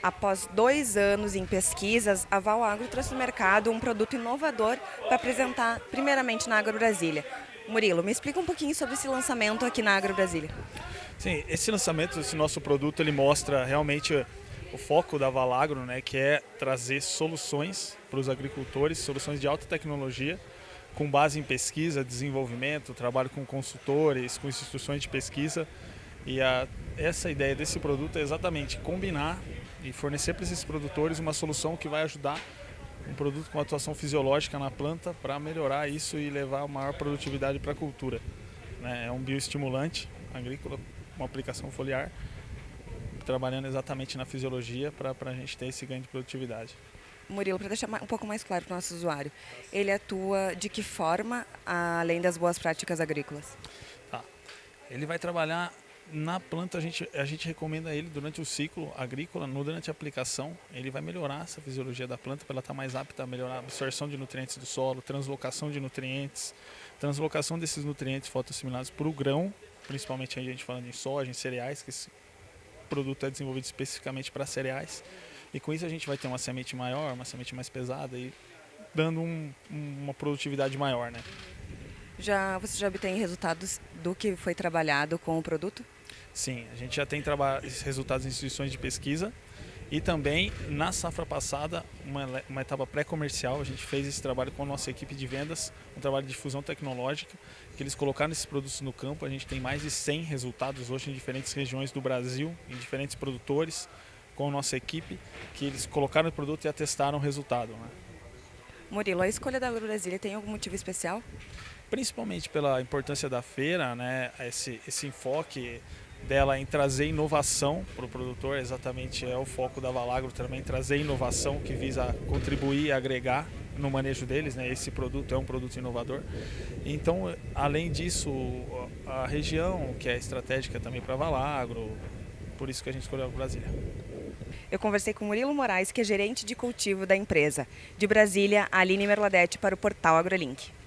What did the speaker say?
Após dois anos em pesquisas, a Val Agro trouxe no mercado um produto inovador para apresentar primeiramente na Agro Brasília. Murilo, me explica um pouquinho sobre esse lançamento aqui na Agro Brasília. Sim, esse lançamento, esse nosso produto, ele mostra realmente o foco da Valagro, né, que é trazer soluções para os agricultores, soluções de alta tecnologia, com base em pesquisa, desenvolvimento, trabalho com consultores, com instituições de pesquisa. E a, essa ideia desse produto é exatamente combinar e fornecer para esses produtores uma solução que vai ajudar um produto com atuação fisiológica na planta para melhorar isso e levar maior produtividade para a cultura. Né? É um bioestimulante agrícola, uma aplicação foliar, trabalhando exatamente na fisiologia para a gente ter esse ganho de produtividade. Murilo, para deixar um pouco mais claro para o nosso usuário, ele atua de que forma, além das boas práticas agrícolas? Tá. Ele vai trabalhar na planta a gente, a gente recomenda ele durante o ciclo agrícola, no, durante a aplicação, ele vai melhorar essa fisiologia da planta para ela estar tá mais apta a melhorar a absorção de nutrientes do solo, translocação de nutrientes, translocação desses nutrientes fotoassimilados para o grão, principalmente a gente falando em soja, em cereais, que esse produto é desenvolvido especificamente para cereais. E com isso a gente vai ter uma semente maior, uma semente mais pesada e dando um, uma produtividade maior, né? Já, você já obtém resultados do que foi trabalhado com o produto? Sim, a gente já tem resultados em instituições de pesquisa e também na safra passada, uma, uma etapa pré-comercial, a gente fez esse trabalho com a nossa equipe de vendas, um trabalho de difusão tecnológica, que eles colocaram esses produtos no campo. A gente tem mais de 100 resultados hoje em diferentes regiões do Brasil, em diferentes produtores, com a nossa equipe, que eles colocaram o produto e atestaram o resultado. Né? Murilo, a escolha da Brasília tem algum motivo especial? Principalmente pela importância da feira, né? esse, esse enfoque dela em trazer inovação para o produtor, exatamente é o foco da Valagro também, trazer inovação que visa contribuir e agregar no manejo deles, né? esse produto é um produto inovador. Então, além disso, a região que é estratégica também para a Valagro, por isso que a gente escolheu a Brasília. Eu conversei com Murilo Moraes, que é gerente de cultivo da empresa. De Brasília, Aline Merladete para o portal AgroLink.